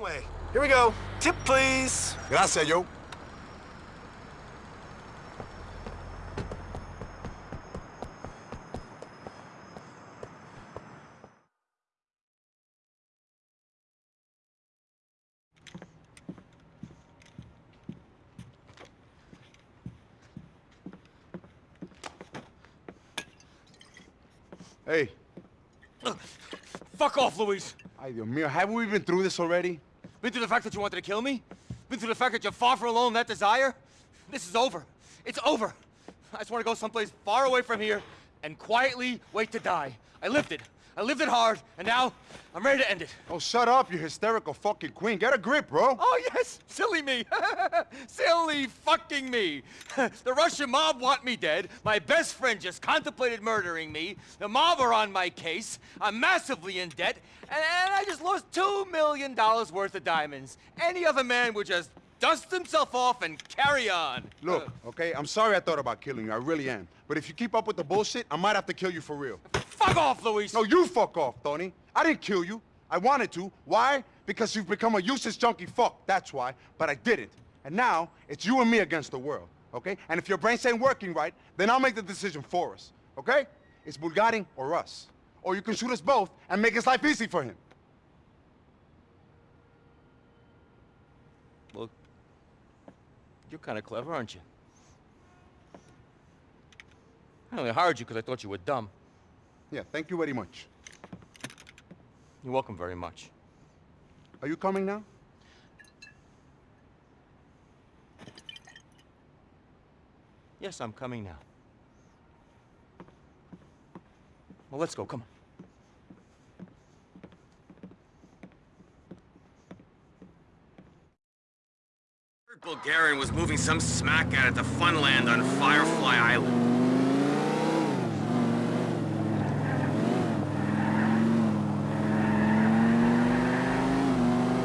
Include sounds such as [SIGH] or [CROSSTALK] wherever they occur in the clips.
way. Here we go. Tip, please. Gracias, yo. Hey. Fuck off, Luis. Ay, Dios mío, haven't we been through this already? Been through the fact that you wanted to kill me? Been through the fact that you're far from alone that desire? This is over. It's over. I just want to go someplace far away from here and quietly wait to die. I lived it. I lived it hard, and now I'm ready to end it. Oh, shut up, you hysterical fucking queen. Get a grip, bro. Oh, yes, silly me. [LAUGHS] silly fucking me. [LAUGHS] the Russian mob want me dead. My best friend just contemplated murdering me. The mob are on my case. I'm massively in debt, and, and I just lost $2 million worth of diamonds. Any other man would just dust himself off and carry on. Look, okay, I'm sorry I thought about killing you. I really am. But if you keep up with the bullshit, I might have to kill you for real. Fuck off, Luis! No, you fuck off, Tony. I didn't kill you. I wanted to. Why? Because you've become a useless junkie fuck. That's why. But I didn't. And now, it's you and me against the world, okay? And if your brains ain't working right, then I'll make the decision for us, okay? It's Bulgarin or us. Or you can shoot us both and make his life easy for him. Well, you're kind of clever, aren't you? I only hired you because I thought you were dumb. Yeah, thank you very much. You're welcome very much. Are you coming now? Yes, I'm coming now. Well, let's go, come on. Bulgarin was moving some smack out at the Funland on Firefly Island.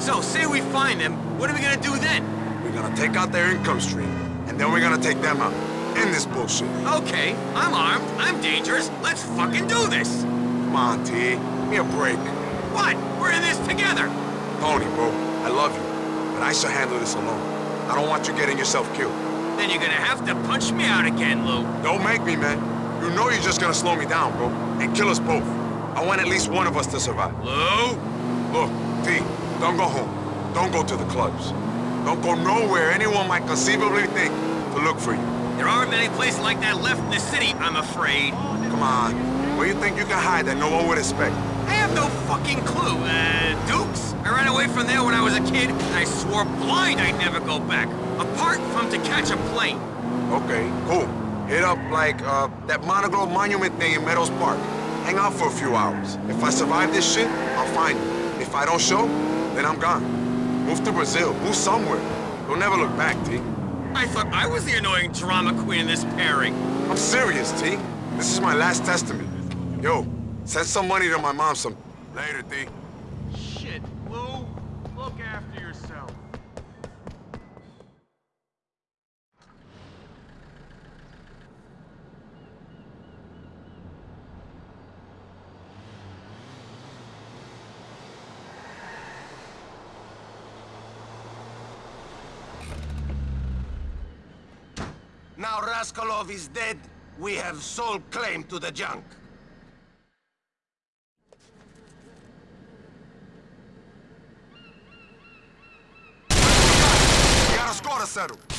So, say we find them, what are we gonna do then? We're gonna take out their income stream, and then we're gonna take them out. End this bullshit. Okay, I'm armed, I'm dangerous, let's fucking do this! Come on, T. Give me a break. What? We're in this together! Tony, bro, I love you, but I shall handle this alone. I don't want you getting yourself killed. Then you're gonna have to punch me out again, Lou. Don't make me, man. You know you're just gonna slow me down, bro, and kill us both. I want at least one of us to survive. Lou? Look, T, don't go home. Don't go to the clubs. Don't go nowhere anyone might conceivably think to look for you. There aren't many places like that left in the city, I'm afraid. Come on. Where do you think you can hide that no one would expect? I have no fucking clue. Uh, Dukes? I ran away from there when I was a kid, and I swore blind I'd never go back. Apart from to catch a plane. Okay, cool. Hit up, like, uh, that Monoglove Monument thing in Meadows Park. Hang out for a few hours. If I survive this shit, I'll find you. If I don't show, then I'm gone. Move to Brazil. Move somewhere. You'll never look back, T. I thought I was the annoying drama queen in this pairing. I'm serious, T. This is my last testament. Yo, send some money to my mom some... Later, T. Shit, Lou. Look after yourself. Now Rascalov is dead, we have sole claim to the junk. We got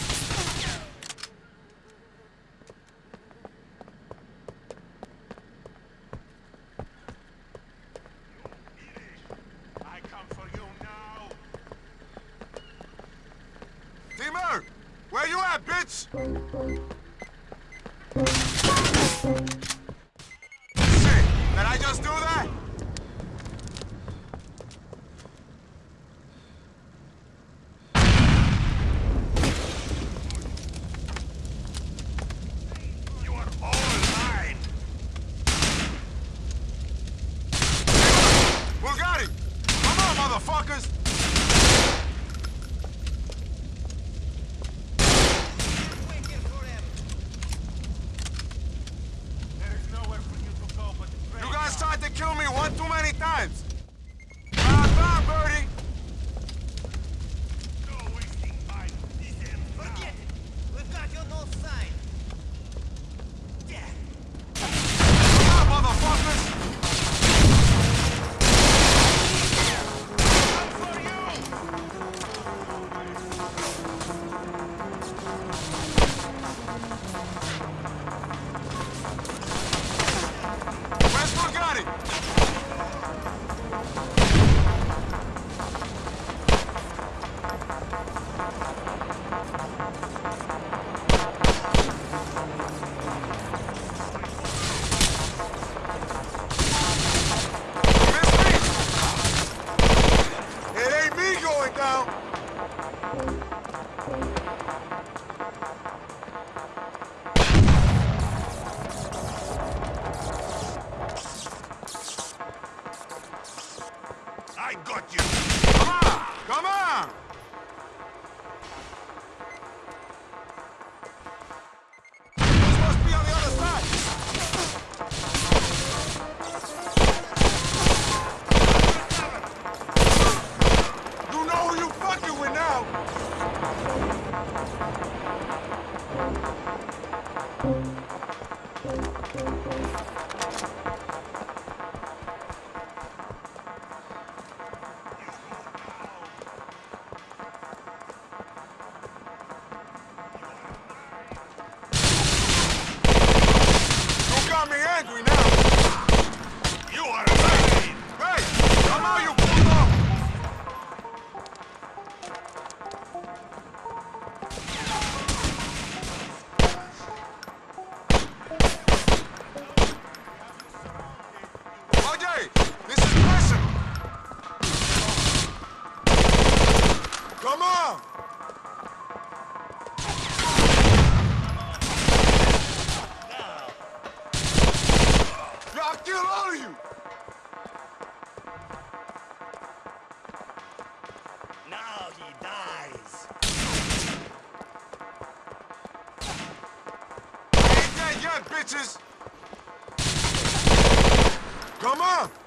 bitches! Come on!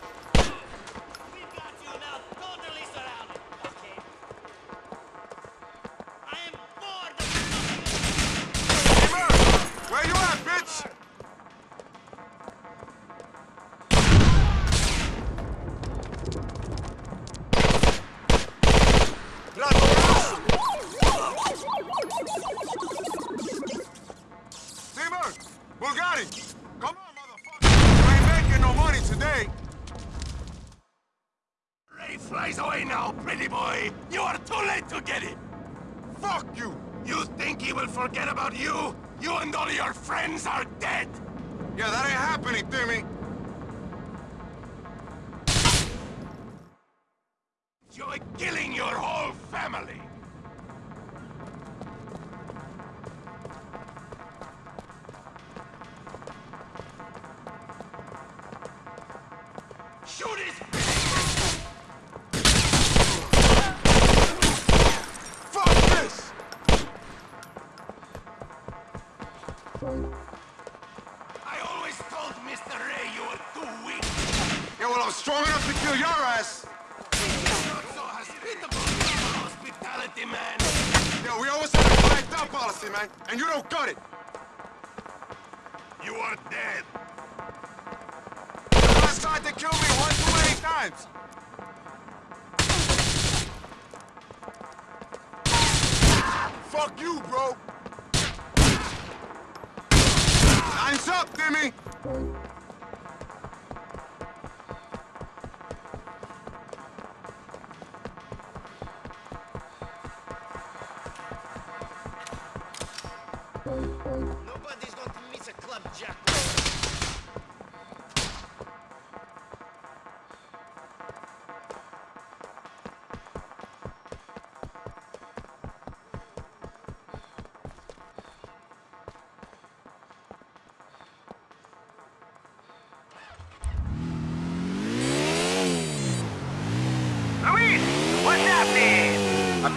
and you don't got it.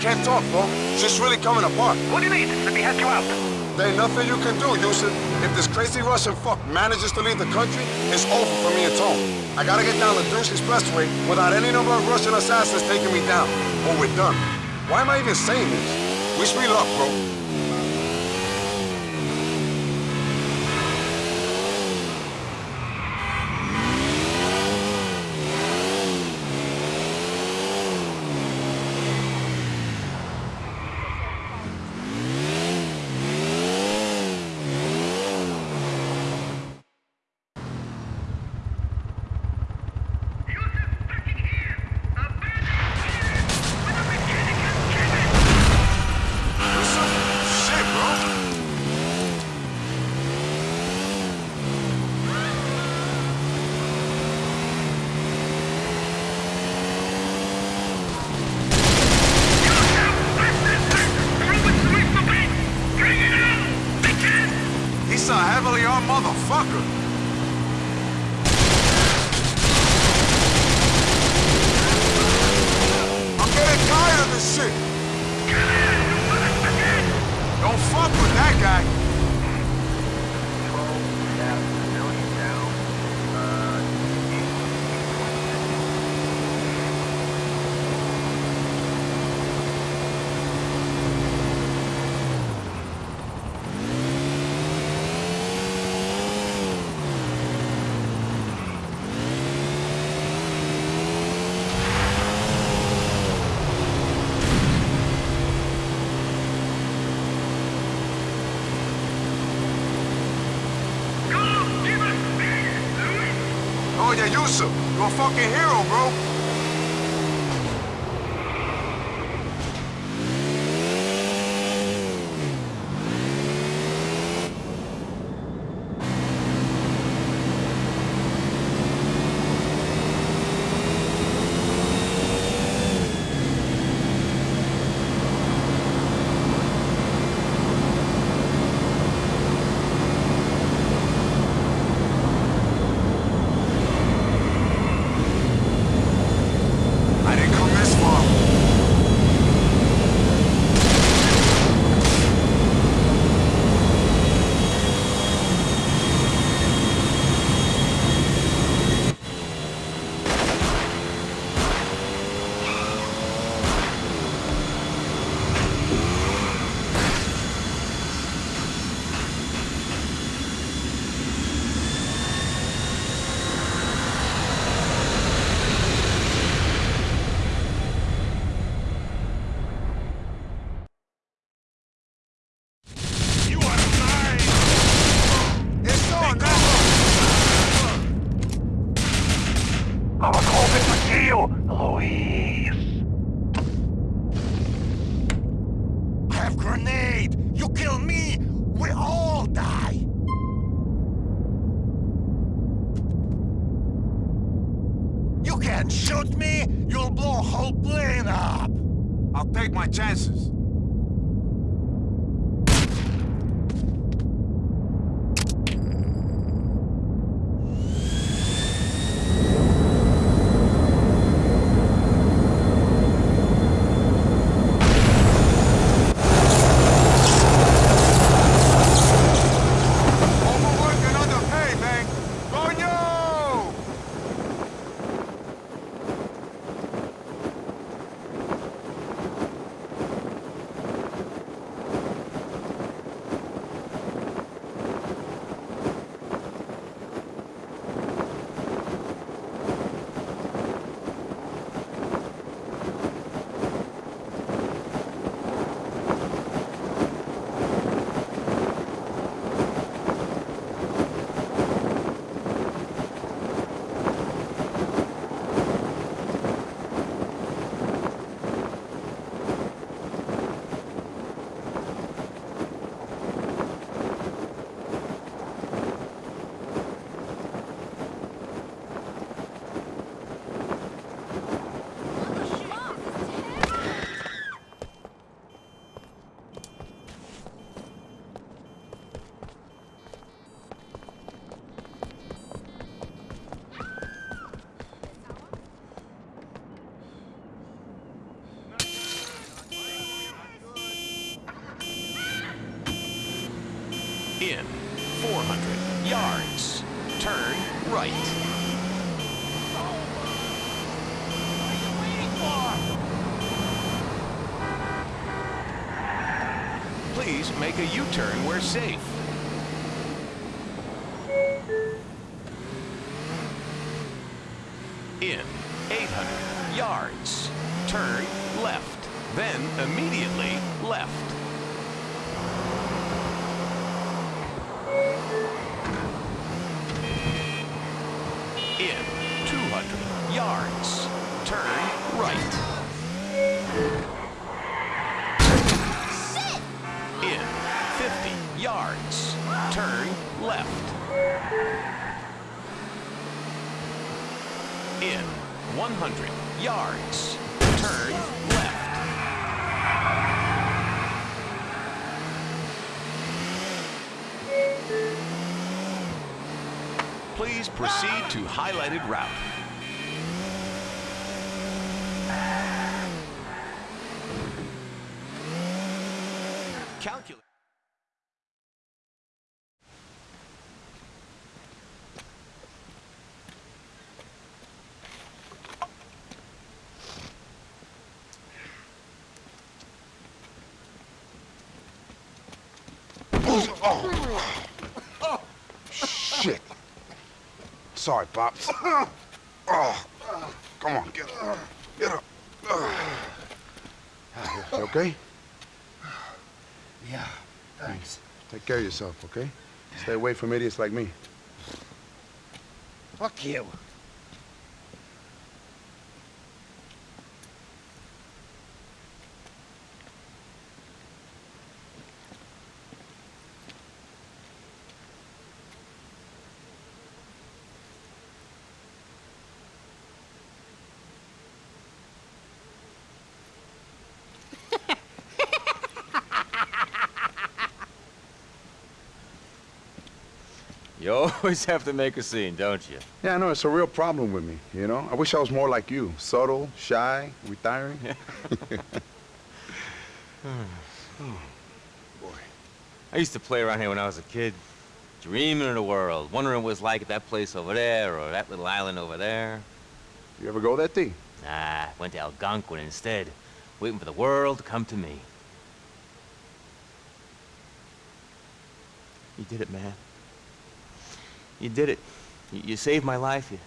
can't talk, bro. She's really coming apart. What do you need? Let me help you out. There ain't nothing you can do, Houston. If this crazy Russian fuck manages to leave the country, it's over for me and Tom. I gotta get down the Deuce Expressway without any number of Russian assassins taking me down, or we're done. Why am I even saying this? Wish me luck, bro. shit. Don't fuck with that guy. You're a fucking hero, bro. U-turn where safe. In 800 yards. Turn left. Then immediately left. In 200 yards. Turn right. 100 yards. Turn left. Please proceed to highlighted route. Oh. Shit. Sorry, Pops. Oh. Come on, get up. Get up. Ah, you okay? Yeah, thanks. Take care of yourself, okay? Stay away from idiots like me. Fuck you. You always have to make a scene, don't you? Yeah, I know, it's a real problem with me, you know? I wish I was more like you. Subtle, shy, retiring. [LAUGHS] Boy, I used to play around here when I was a kid, dreaming of the world, wondering what it was like at that place over there or that little island over there. You ever go that T? Nah, went to Algonquin instead, waiting for the world to come to me. You did it, man. You did it. You, you saved my life. You,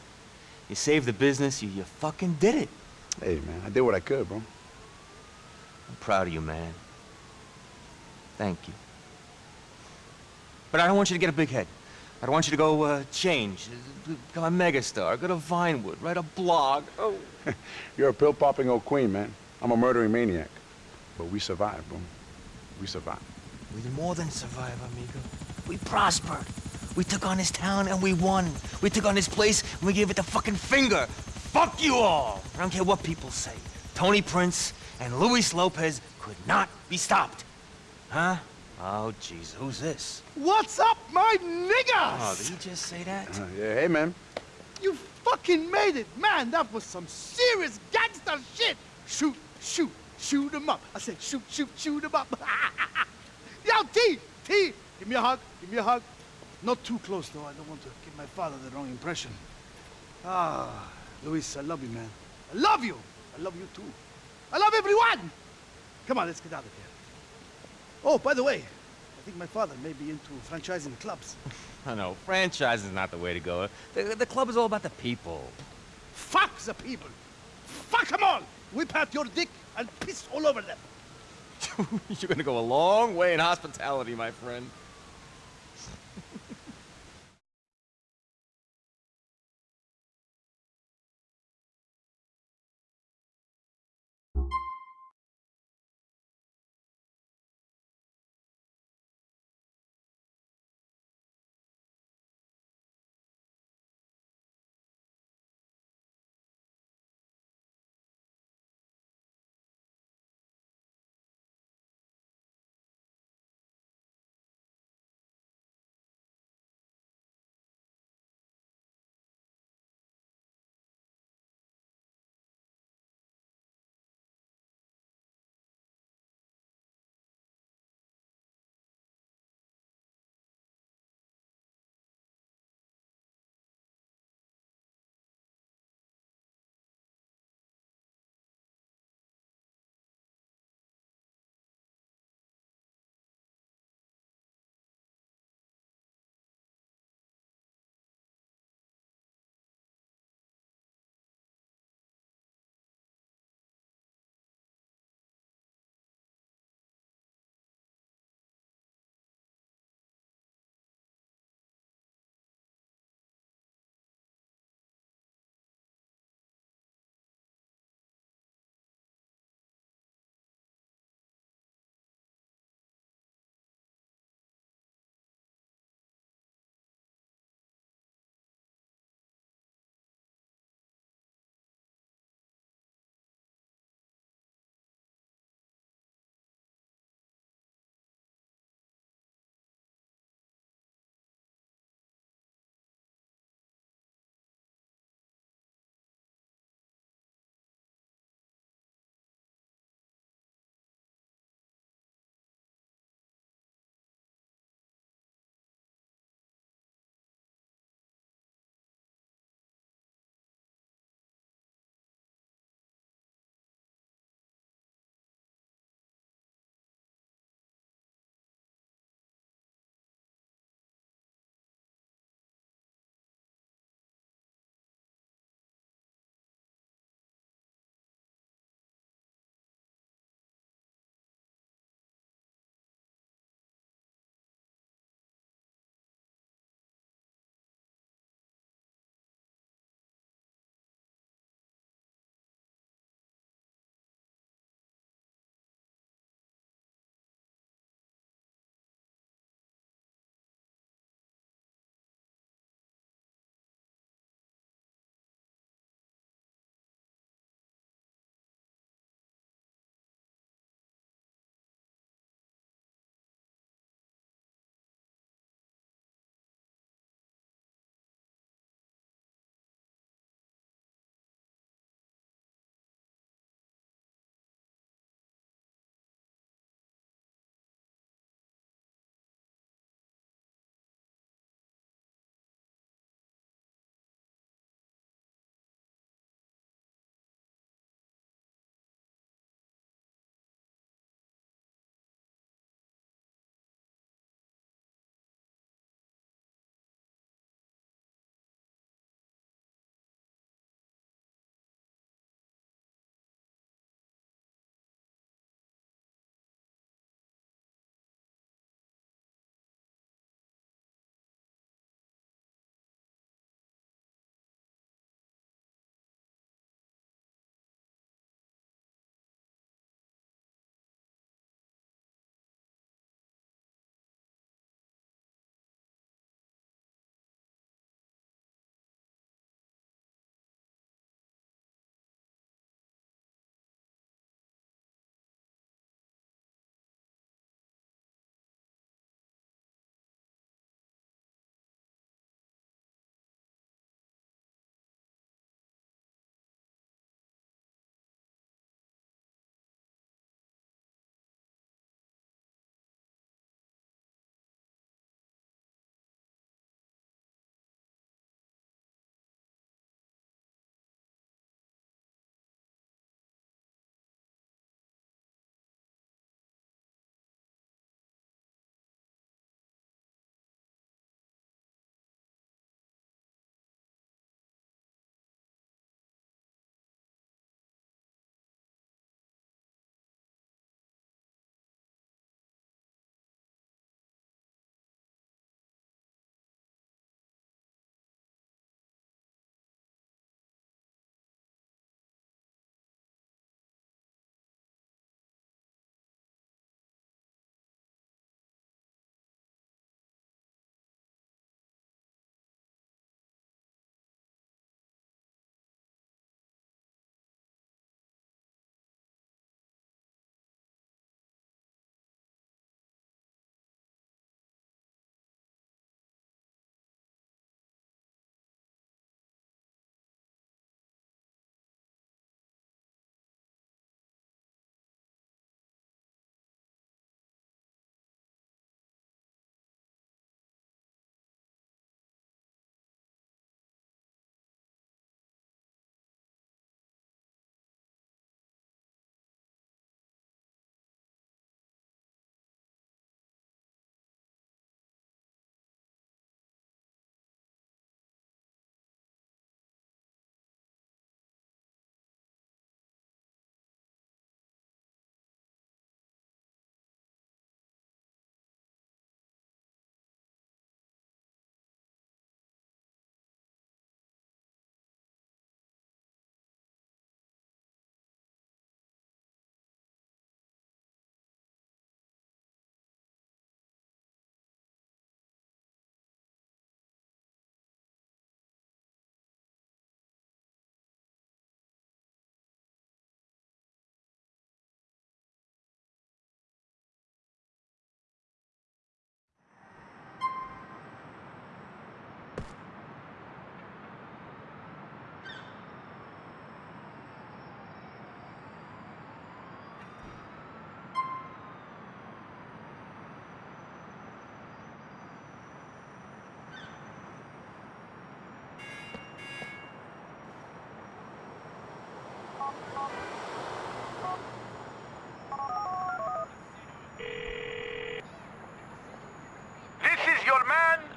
you saved the business. You, you fucking did it. Hey, man, I did what I could, bro. I'm proud of you, man. Thank you. But I don't want you to get a big head. I don't want you to go uh, change, become a megastar, go to Vinewood, write a blog. Oh. [LAUGHS] You're a pill-popping old queen, man. I'm a murdering maniac. But we survived, bro. We survived. We did more than survive, amigo. We prospered. We took on his town and we won. We took on his place and we gave it the fucking finger. Fuck you all! I don't care what people say. Tony Prince and Luis Lopez could not be stopped. Huh? Oh, jeez, who's this? What's up, my niggas? Oh, niggas? did he just say that? Uh, yeah, hey, man. You fucking made it, man. That was some serious gangster shit. Shoot, shoot, shoot shoot 'em up. I said shoot, shoot, shoot 'em up. [LAUGHS] Yo, T, T, give me a hug, give me a hug. Not too close, though. I don't want to give my father the wrong impression. Ah, Luis, I love you, man. I love you. I love you too. I love everyone. Come on, let's get out of here. Oh, by the way, I think my father may be into franchising clubs. [LAUGHS] I know, franchise is not the way to go. The, the club is all about the people. Fuck the people. Fuck them all. Whip out your dick and piss all over them. [LAUGHS] You're gonna go a long way in hospitality, my friend.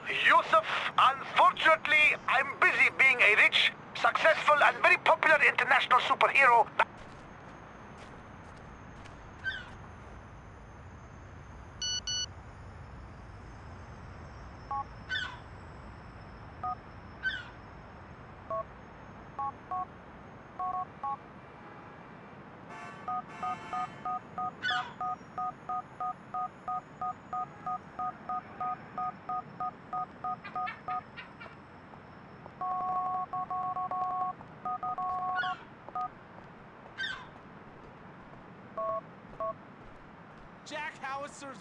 Yusuf. Unfortunately, I'm busy being a rich, successful, and very popular international superhero. Howitzer's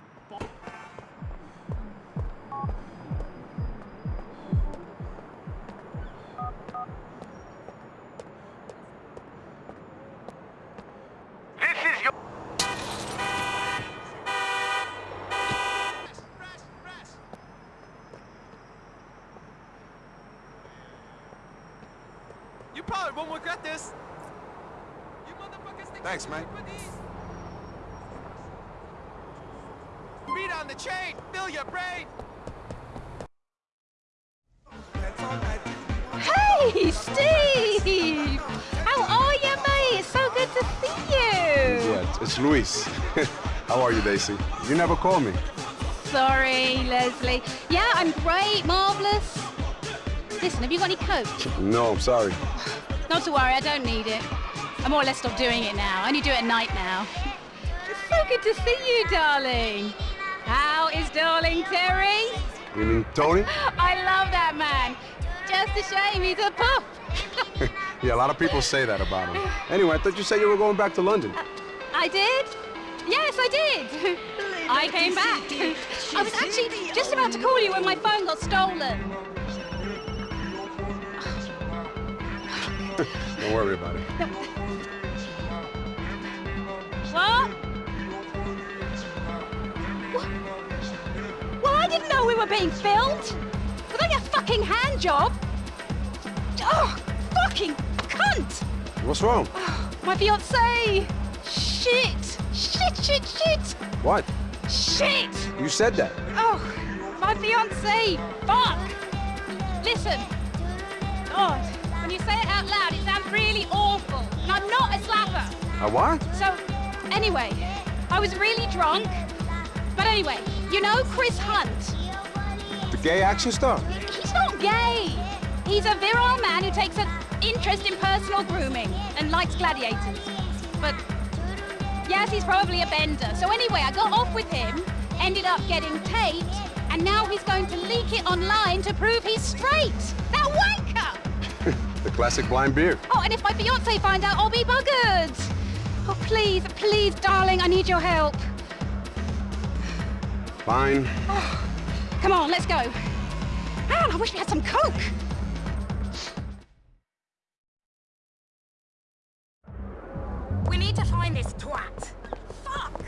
This is your... You probably won't regret this. You motherfuckers think Thanks, mate. with these? Beat on the chain, fill your brain. Hey, Steve! How are you, mate? It's so good to see you. Yeah, it's Luis. [LAUGHS] How are you, Daisy? You never call me. Sorry, Leslie. Yeah, I'm great, marvelous. Listen, have you got any coke? No, I'm sorry. Not to worry, I don't need it. I more or less stopped doing it now. I only do it at night now. It's so good to see you, darling. Darling Terry? You mean Tony? [LAUGHS] I love that man. Just a shame he's a pup. [LAUGHS] Yeah, a lot of people say that about him. Anyway, I thought you said you were going back to London. I did? Yes, I did. [LAUGHS] I came back. I was actually just about to call you when my phone got stolen. Don't worry about it. What? Didn't know we were being filmed. Was that your fucking hand job? Oh, fucking cunt! What's wrong? Oh, my fiance. Shit. Shit, shit, shit. What? Shit. You said that. Oh, my fiance. Fuck. Listen. God, when you say it out loud, it sounds really awful. And I'm not a slapper. A what? So, anyway, I was really drunk. But anyway, you know Chris Hunt? The gay action star? He's not gay. He's a virile man who takes an interest in personal grooming and likes gladiators. But yes, he's probably a bender. So anyway, I got off with him, ended up getting taped, and now he's going to leak it online to prove he's straight. That wanker! [LAUGHS] The classic blind beard. Oh, and if my fiance finds out, I'll be buggered. Oh, please, please, darling, I need your help. Fine. Oh, come on, let's go. Man, I wish we had some coke. We need to find this twat. Fuck!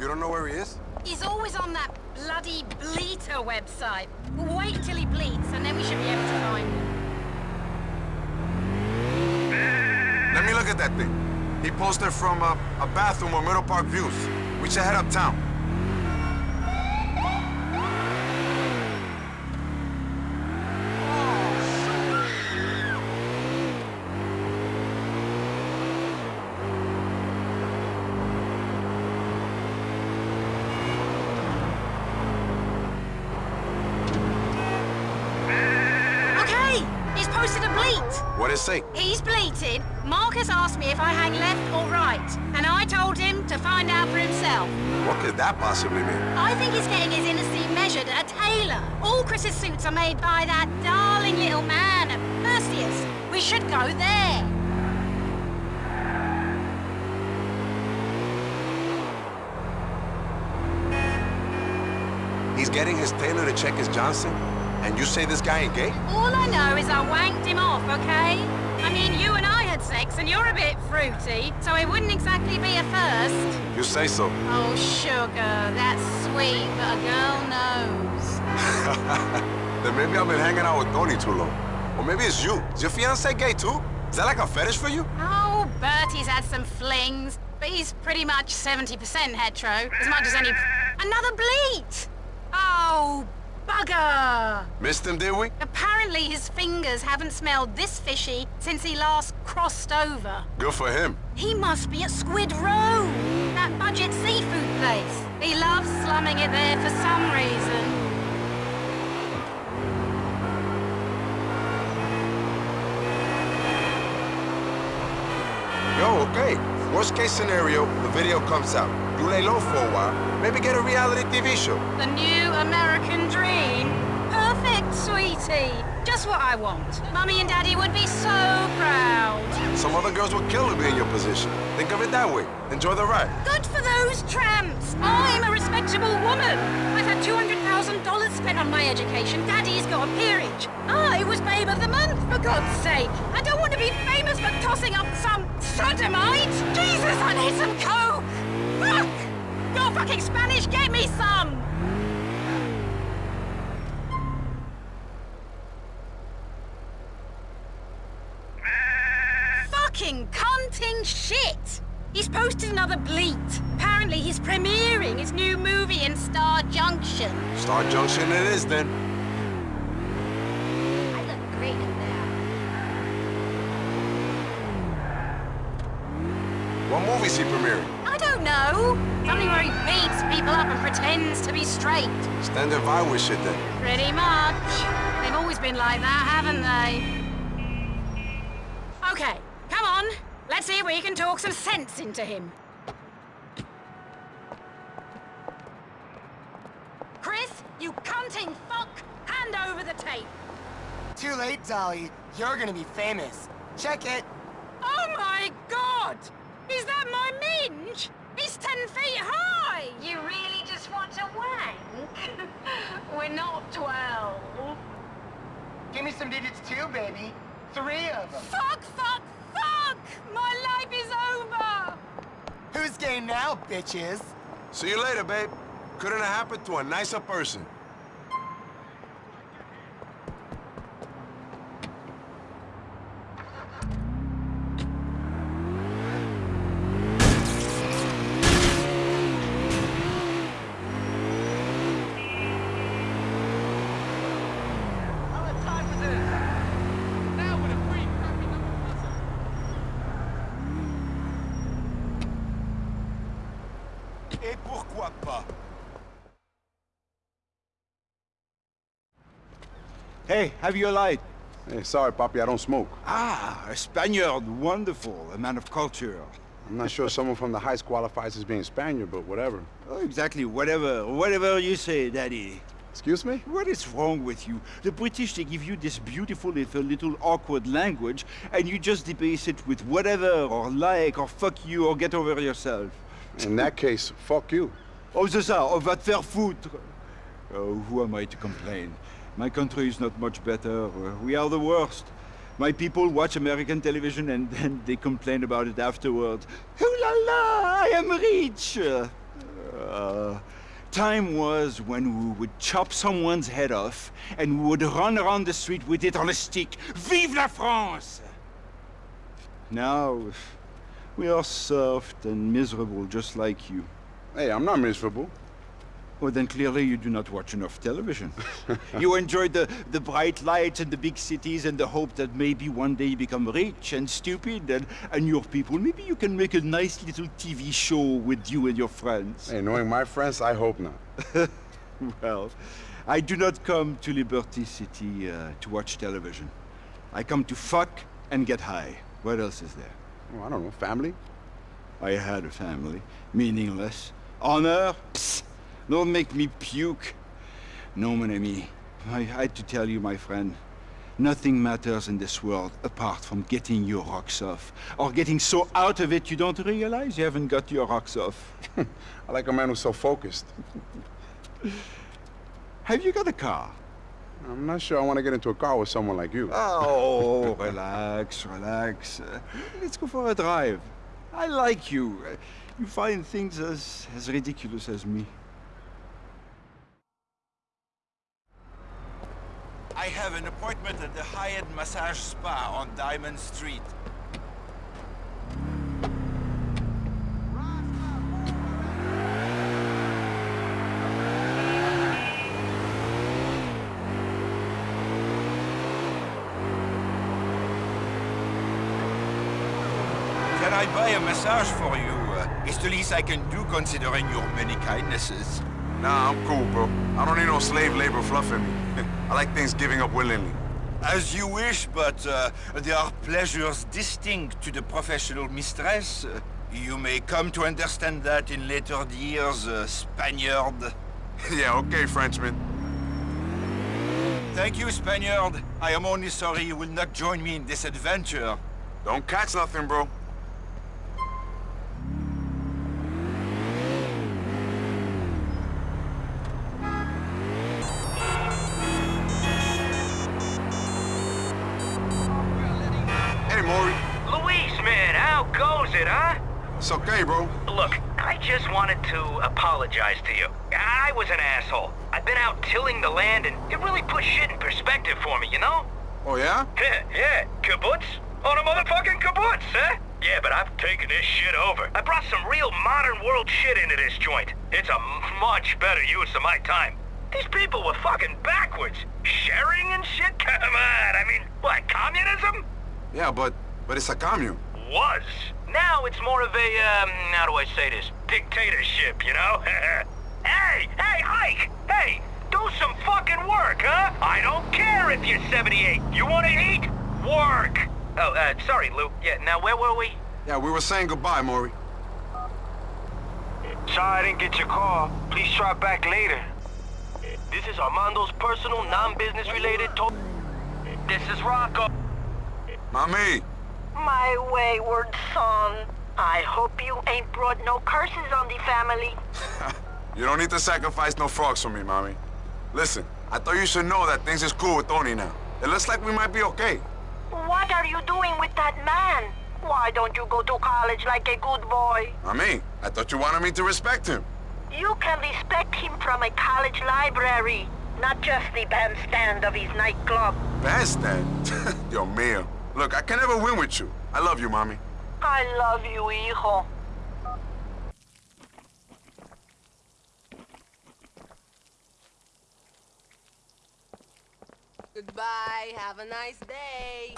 You don't know where he is? He's always on that bloody Bleater website. We'll wait till he bleats, and then we should be able to find him. Let me look at that thing. He posted from a, a bathroom or Middle Park Views. We should head uptown. Okay, he's posted a bleat. What'd it say? He's bleated. Marcus asked me if I hang left or right, and I told him to find out for himself. What could that possibly mean? I think he's getting his inner seam measured at a tailor. All Chris's suits are made by that darling little man at Perseus. We should go there. He's getting his tailor to check his Johnson, and you say this guy ain't gay? All I know is I wanked him off, okay? I mean, you and I had sex, and you're a bit fruity, so it wouldn't exactly be a first. You say so. Oh, sugar, that's sweet, but a girl knows. [LAUGHS] then maybe I've been hanging out with Tony too long. Or maybe it's you. Is your fiance gay too? Is that like a fetish for you? Oh, Bertie's had some flings, but he's pretty much 70% hetero, as much as any... Another bleat! Oh, Bugger! Missed him, did we? Apparently his fingers haven't smelled this fishy since he last crossed over. Good for him. He must be at Squid Row, that budget seafood place. He loves slumming it there for some reason. Yo, okay. Worst case scenario, the video comes out. You lay low for a while, maybe get a reality TV show. The new American dream? Perfect, sweetie. Just what I want. Mummy and Daddy would be so proud. Some other girls would kill to be in your position. Think of it that way. Enjoy the ride. Good for those tramps. I'm a respectable woman. I've had $200,000 spent on my education. Daddy's got a peerage. I was Babe of the Month, for God's sake. I don't want to be famous for tossing up some sodomite. Jesus, I need some coke. Fuck! You're fucking Spanish, get me some! Fucking cunting shit! He's posted another bleat. Apparently he's premiering his new movie in Star Junction. Star Junction it is then. I look great in there. What movie's he premiering? I don't know. Something where he beats people up and pretends to be straight. Standard Violence shit then. Pretty much. They've always been like that, haven't they? Okay, come on. Let's see if we can talk some sense into him. Chris, you cunting fuck! Hand over the tape. Too late, Dolly. You're gonna be famous. Check it. Oh my god! Is that my minge? He's ten feet high! You really just want to wank? [LAUGHS] We're not twelve. Give me some digits too, baby. Three of them. Fuck, fuck, fuck! My life is over! Who's game now, bitches? See you later, babe. Couldn't have happened to a nicer person. Hey, have you a light? Hey, sorry, Papi, I don't smoke. Ah, a Spaniard. Wonderful. A man of culture. I'm not sure someone from the Heights qualifies as being Spaniard, but whatever. Oh, exactly. Whatever. Whatever you say, Daddy. Excuse me? What is wrong with you? The British, they give you this beautiful if a little awkward language, and you just debase it with whatever, or like, or fuck you, or get over yourself. In that case, fuck you. Oh, c'est ça. Oh, va te faire foutre. Oh, who am I to complain? My country is not much better. Uh, We are the worst. My people watch American television and [LAUGHS] then they complain about it afterwards. Ooh la la, I am rich! Uh, time was when we would chop someone's head off and we would run around the street with it on a stick. Vive la France! Now, we are soft and miserable just like you. Hey, I'm not miserable. Well, then clearly you do not watch enough television. [LAUGHS] you enjoy the, the bright lights and the big cities and the hope that maybe one day you become rich and stupid and, and your people, maybe you can make a nice little TV show with you and your friends. Hey, knowing my friends, I hope not. [LAUGHS] well, I do not come to Liberty City uh, to watch television. I come to fuck and get high. What else is there? Oh, I don't know, family? I had a family. Meaningless. Honor? Psst. Don't make me puke. No, mon ami. I had to tell you, my friend. Nothing matters in this world apart from getting your rocks off. Or getting so out of it you don't realize you haven't got your rocks off. [LAUGHS] I like a man who's so focused. Have you got a car? I'm not sure I want to get into a car with someone like you. Oh, [LAUGHS] relax, relax. Uh, let's go for a drive. I like you. Uh, you find things as, as ridiculous as me. I have an appointment at the Hyatt Massage Spa on Diamond Street. Can I buy a massage for you? Uh, it's the least I can do considering your many kindnesses. Nah, I'm cool, bro. I don't need no slave labor fluffing me. [LAUGHS] I like things giving up willingly. As you wish, but uh, there are pleasures distinct to the professional mistress. Uh, you may come to understand that in later years, uh, Spaniard. [LAUGHS] yeah, okay, Frenchman. Thank you, Spaniard. I am only sorry you will not join me in this adventure. Don't catch nothing, bro. Apologize to you. I was an asshole. I've been out tilling the land, and it really put shit in perspective for me, you know? Oh, yeah? Yeah, yeah. Kibbutz? On a motherfucking kibbutz, huh? Yeah, but I've taken this shit over. I brought some real modern world shit into this joint. It's a much better use of my time. These people were fucking backwards. Sharing and shit? [LAUGHS] Come on, I mean, what, communism? Yeah, but but it's a commune. Was. Now it's more of a, um, how do I say this? Dictatorship, you know? [LAUGHS] hey, hey, Ike! Hey, do some fucking work, huh? I don't care if you're 78. You wanna eat? Work! Oh, uh, sorry, Lou. Yeah, now where were we? Yeah, we were saying goodbye, Maury. Sorry I didn't get your call. Please try back later. This is Armando's personal, non-business related talk. This is Rocco. Mommy! My wayward son. I hope you ain't brought no curses on the family. [LAUGHS] You don't need to sacrifice no frogs for me, Mommy. Listen, I thought you should know that things is cool with Tony now. It looks like we might be okay. What are you doing with that man? Why don't you go to college like a good boy? Mommy, I thought you wanted me to respect him. You can respect him from a college library, not just the bandstand of his nightclub. Bandstand? [LAUGHS] Yo, mio. Look, I can never win with you. I love you, Mommy. I love you, hijo. Goodbye. Have a nice day.